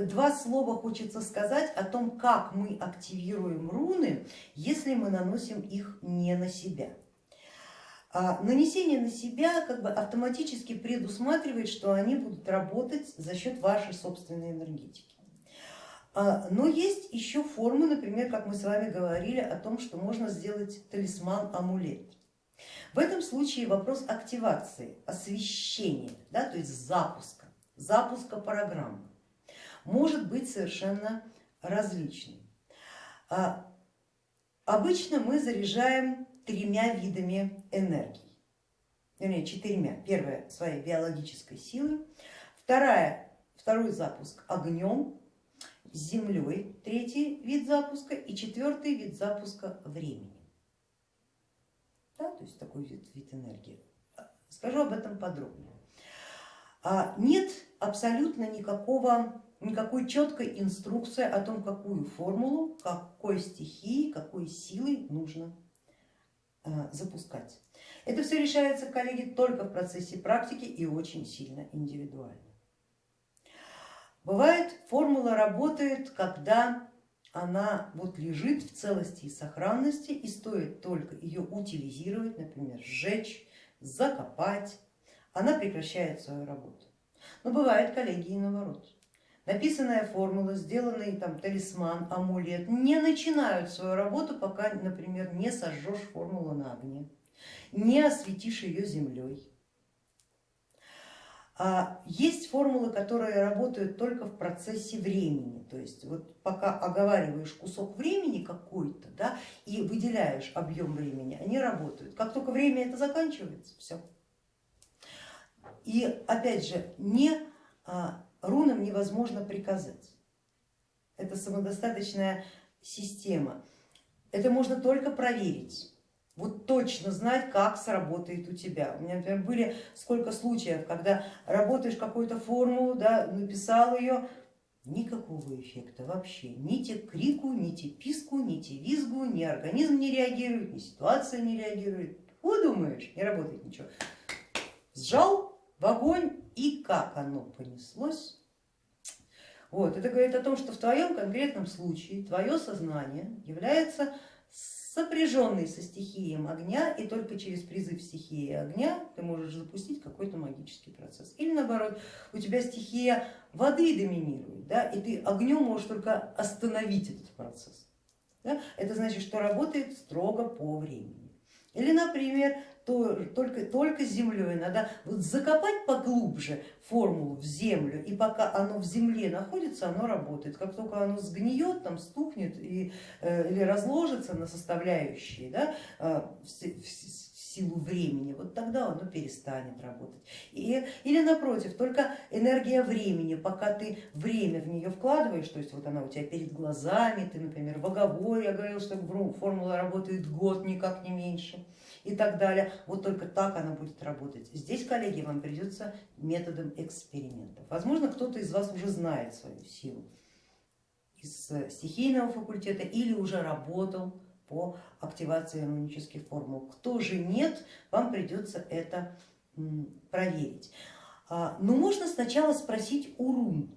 два слова хочется сказать о том, как мы активируем руны, если мы наносим их не на себя. А нанесение на себя как бы автоматически предусматривает, что они будут работать за счет вашей собственной энергетики. А, но есть еще формы, например, как мы с вами говорили о том, что можно сделать талисман-амулет. В этом случае вопрос активации, освещения, да, то есть запуска, запуска программы может быть совершенно различным. А, обычно мы заряжаем тремя видами энергии, вернее четырьмя. Первая своей биологической силой, вторая, второй запуск огнем, землей, третий вид запуска и четвертый вид запуска времени. Да, то есть такой вид, вид энергии. Скажу об этом подробнее. А, нет абсолютно никакого никакой четкой инструкции о том, какую формулу, какой стихии, какой силой нужно э, запускать. Это все решается, коллеги, только в процессе практики и очень сильно индивидуально. Бывает, формула работает, когда она вот лежит в целости и сохранности и стоит только ее утилизировать, например, сжечь, закопать, она прекращает свою работу. Но бывает, коллеги, и наоборот написанная формула, сделанный там талисман, амулет не начинают свою работу, пока, например, не сожжешь формулу на огне, не осветишь ее землей. А есть формулы, которые работают только в процессе времени, то есть вот пока оговариваешь кусок времени какой-то да, и выделяешь объем времени, они работают. Как только время это заканчивается, все. И опять же, не а, рунам невозможно приказать. Это самодостаточная система. Это можно только проверить. Вот точно знать, как сработает у тебя. У меня, например, были сколько случаев, когда работаешь какую-то формулу, да, написал ее, никакого эффекта вообще. Ни те крику, ни те писку, ни те визгу, ни организм не реагирует, ни ситуация не реагирует. Вот думаешь, не работает ничего. Сжал в огонь и как оно понеслось. Вот. Это говорит о том, что в твоем конкретном случае твое сознание является сопряженной со стихией огня, и только через призыв стихии огня ты можешь запустить какой-то магический процесс. Или наоборот, у тебя стихия воды доминирует, да, и ты огнем можешь только остановить этот процесс. Да? Это значит, что работает строго по времени. Или, например, то, только, только землей. Надо вот закопать поглубже формулу в землю, и пока оно в земле находится, оно работает. Как только оно сгниет, там стукнет и, э, или разложится на составляющие да, э, силу времени, вот тогда оно перестанет работать. И, или напротив, только энергия времени, пока ты время в нее вкладываешь, то есть вот она у тебя перед глазами, ты, например, в оговоре, я говорила, что формула работает год, никак не меньше и так далее. Вот только так она будет работать. Здесь, коллеги, вам придется методом экспериментов. Возможно, кто-то из вас уже знает свою силу из стихийного факультета или уже работал по активации рунических формул. Кто же нет, вам придется это проверить. А, но можно сначала спросить у рун.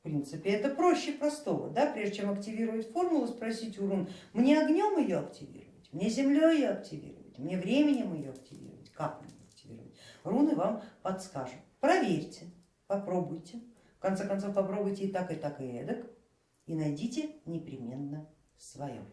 В принципе, это проще простого. Да? Прежде чем активировать формулу, спросить у рун, мне огнем ее активировать, мне землей ее активировать мне временем ее активировать, как мне активировать. Руны вам подскажут. Проверьте, попробуйте. В конце концов попробуйте и так, и так, и эдак. И найдите непременно свое.